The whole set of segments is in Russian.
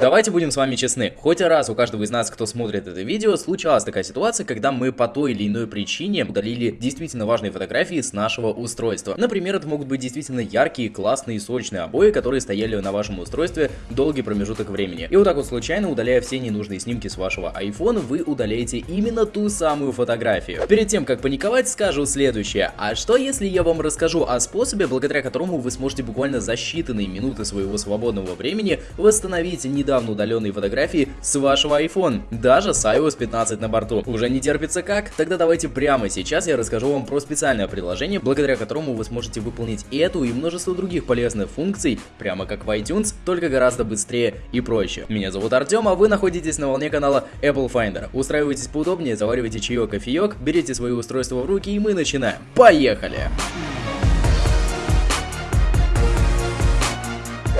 Давайте будем с вами честны, хоть раз у каждого из нас, кто смотрит это видео, случалась такая ситуация, когда мы по той или иной причине удалили действительно важные фотографии с нашего устройства. Например, это могут быть действительно яркие, классные, сочные обои, которые стояли на вашем устройстве долгий промежуток времени. И вот так вот случайно, удаляя все ненужные снимки с вашего iPhone, вы удаляете именно ту самую фотографию. Перед тем, как паниковать, скажу следующее. А что если я вам расскажу о способе, благодаря которому вы сможете буквально за считанные минуты своего свободного времени восстановить не недавно удаленные фотографии с вашего iPhone, даже с iOS 15 на борту. Уже не терпится как? Тогда давайте прямо сейчас я расскажу вам про специальное приложение, благодаря которому вы сможете выполнить эту и множество других полезных функций, прямо как в iTunes, только гораздо быстрее и проще. Меня зовут Артем, а вы находитесь на волне канала Apple Finder. Устраивайтесь поудобнее, заваривайте чаек, кофеек, берите свои устройства в руки и мы начинаем. Поехали!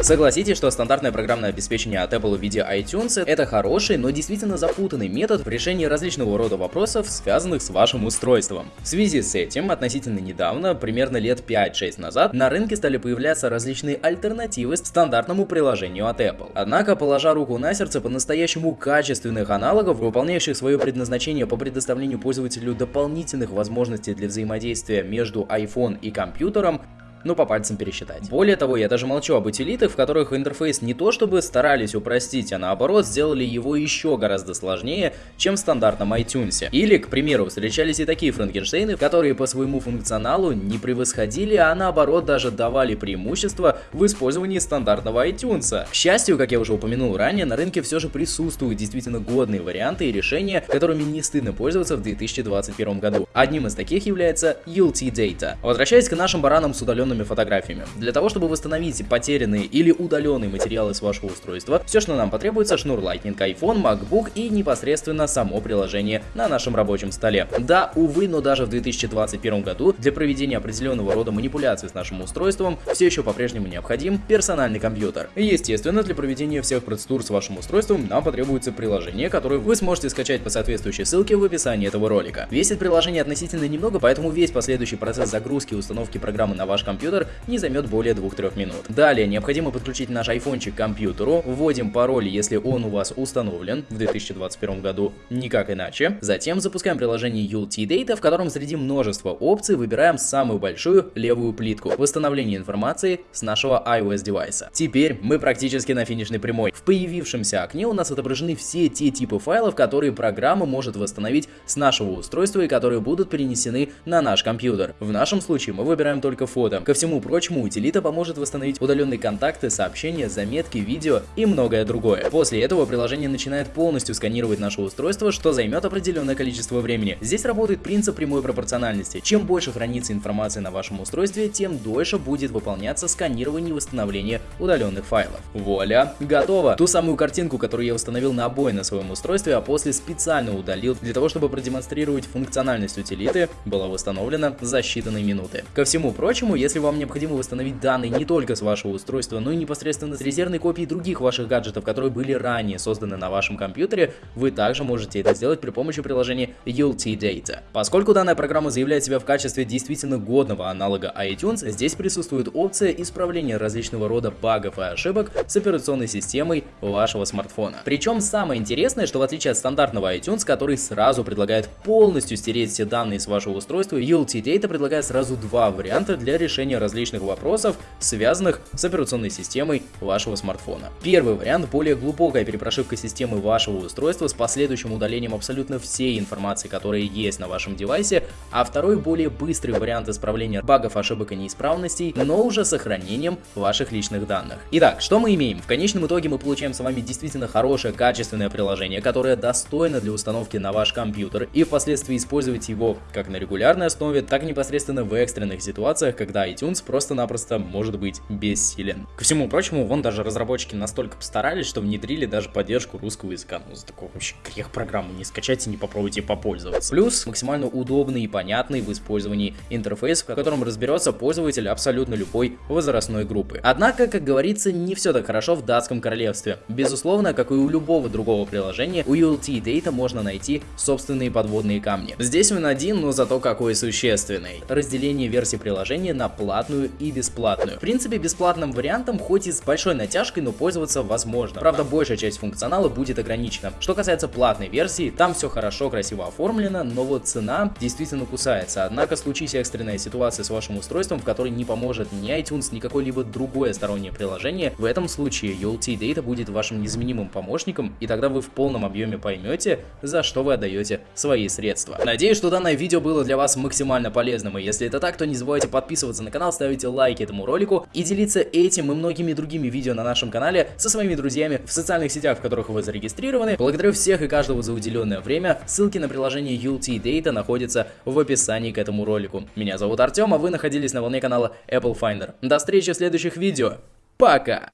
Согласитесь, что стандартное программное обеспечение от Apple в виде iTunes это хороший, но действительно запутанный метод в решении различного рода вопросов, связанных с вашим устройством. В связи с этим, относительно недавно, примерно лет 5-6 назад, на рынке стали появляться различные альтернативы стандартному приложению от Apple. Однако, положа руку на сердце, по-настоящему качественных аналогов, выполняющих свое предназначение по предоставлению пользователю дополнительных возможностей для взаимодействия между iPhone и компьютером, ну по пальцам пересчитать. Более того, я даже молчу об утилитах, в которых интерфейс не то чтобы старались упростить, а наоборот сделали его еще гораздо сложнее, чем в стандартном iTunes. Или, к примеру, встречались и такие франкенштейны, которые по своему функционалу не превосходили, а наоборот даже давали преимущество в использовании стандартного iTunes. К счастью, как я уже упомянул ранее, на рынке все же присутствуют действительно годные варианты и решения, которыми не стыдно пользоваться в 2021 году. Одним из таких является UT Data. Возвращаясь к нашим баранам с удаленным удаленными фотографиями. Для того, чтобы восстановить потерянные или удаленные материалы с вашего устройства, все, что нам потребуется, шнур Lightning, iPhone, MacBook и непосредственно само приложение на нашем рабочем столе. Да, увы, но даже в 2021 году для проведения определенного рода манипуляций с нашим устройством все еще по-прежнему необходим персональный компьютер. Естественно, для проведения всех процедур с вашим устройством нам потребуется приложение, которое вы сможете скачать по соответствующей ссылке в описании этого ролика. Весит приложение относительно немного, поэтому весь последующий процесс загрузки и установки программы на ваш компьютер компьютер не займет более 2-3 минут. Далее необходимо подключить наш айфончик к компьютеру, вводим пароль, если он у вас установлен в 2021 году, никак иначе. Затем запускаем приложение ULT Data, в котором среди множества опций выбираем самую большую левую плитку восстановление информации с нашего iOS девайса. Теперь мы практически на финишной прямой. В появившемся окне у нас отображены все те типы файлов, которые программа может восстановить с нашего устройства и которые будут перенесены на наш компьютер. В нашем случае мы выбираем только фото. Ко всему прочему, утилита поможет восстановить удаленные контакты, сообщения, заметки, видео и многое другое. После этого приложение начинает полностью сканировать наше устройство, что займет определенное количество времени. Здесь работает принцип прямой пропорциональности. Чем больше хранится информация на вашем устройстве, тем дольше будет выполняться сканирование и восстановление удаленных файлов. Вуаля, готово! Ту самую картинку, которую я установил на обои на своем устройстве, а после специально удалил для того, чтобы продемонстрировать функциональность утилиты, была восстановлена за считанные минуты. Ко всему прочему, если если вам необходимо восстановить данные не только с вашего устройства, но и непосредственно с резервной копией других ваших гаджетов, которые были ранее созданы на вашем компьютере, вы также можете это сделать при помощи приложения ULT Data. Поскольку данная программа заявляет себя в качестве действительно годного аналога iTunes, здесь присутствует опция исправления различного рода багов и ошибок с операционной системой вашего смартфона. Причем самое интересное, что в отличие от стандартного iTunes, который сразу предлагает полностью стереть все данные с вашего устройства, ULT Data предлагает сразу два варианта для решения решения различных вопросов, связанных с операционной системой вашего смартфона. Первый вариант – более глубокая перепрошивка системы вашего устройства с последующим удалением абсолютно всей информации, которая есть на вашем девайсе, а второй – более быстрый вариант исправления багов, ошибок и неисправностей, но уже сохранением ваших личных данных. Итак, что мы имеем? В конечном итоге мы получаем с вами действительно хорошее, качественное приложение, которое достойно для установки на ваш компьютер и впоследствии использовать его как на регулярной основе, так и непосредственно в экстренных ситуациях, когда iTunes просто-напросто может быть бессилен. Ко всему прочему, вон даже разработчики настолько постарались, что внедрили даже поддержку русского языка. Ну, за такой вообще грех программы не скачать и не попробуйте попользоваться. Плюс максимально удобный и понятный в использовании интерфейс, в котором разберется пользователь абсолютно любой возрастной группы. Однако, как говорится, не все так хорошо в датском королевстве. Безусловно, как и у любого другого приложения, у ULT Data можно найти собственные подводные камни. Здесь он один, но зато какой существенный. Разделение версий приложения на платную и бесплатную. В принципе, бесплатным вариантом, хоть и с большой натяжкой, но пользоваться возможно. Правда, большая часть функционала будет ограничена. Что касается платной версии, там все хорошо, красиво оформлено, но вот цена действительно кусается. Однако, случись экстренная ситуация с вашим устройством, в которой не поможет ни iTunes, ни какое-либо другое стороннее приложение, в этом случае ULT Data будет вашим незаменимым помощником, и тогда вы в полном объеме поймете, за что вы отдаете свои средства. Надеюсь, что данное видео было для вас максимально полезным, и если это так, то не забывайте подписываться на канал, ставить лайки этому ролику и делиться этим и многими другими видео на нашем канале со своими друзьями в социальных сетях, в которых вы зарегистрированы. Благодарю всех и каждого за уделенное время. Ссылки на приложение ULT Data находятся в описании к этому ролику. Меня зовут Артем, а вы находились на волне канала Apple Finder. До встречи в следующих видео. Пока!